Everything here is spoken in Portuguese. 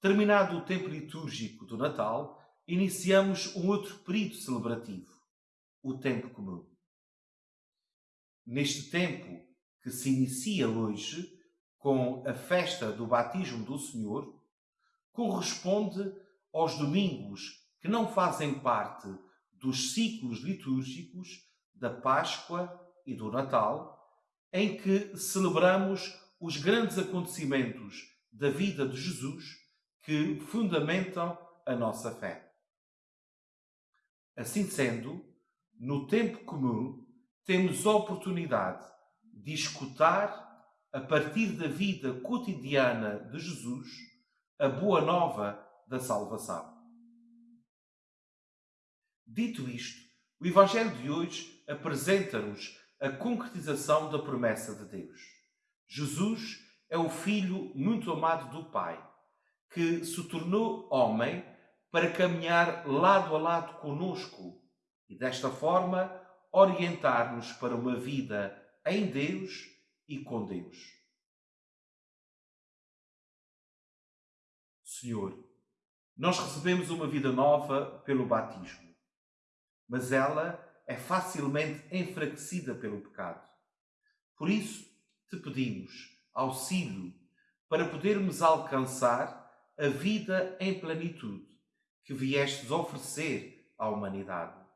Terminado o tempo litúrgico do Natal, iniciamos um outro período celebrativo, o tempo comum. Neste tempo que se inicia hoje, com a festa do batismo do Senhor, corresponde aos domingos que não fazem parte dos ciclos litúrgicos da Páscoa e do Natal, em que celebramos os grandes acontecimentos da vida de Jesus que fundamentam a nossa fé. Assim sendo, no tempo comum, temos a oportunidade de escutar, a partir da vida cotidiana de Jesus, a boa nova da salvação. Dito isto, o Evangelho de hoje apresenta-nos a concretização da promessa de Deus. Jesus é o Filho muito amado do Pai, que se tornou homem para caminhar lado a lado conosco e, desta forma, orientar-nos para uma vida em Deus e com Deus. Senhor, nós recebemos uma vida nova pelo batismo, mas ela é facilmente enfraquecida pelo pecado. Por isso, te pedimos auxílio para podermos alcançar a vida em plenitude que viestes oferecer à humanidade.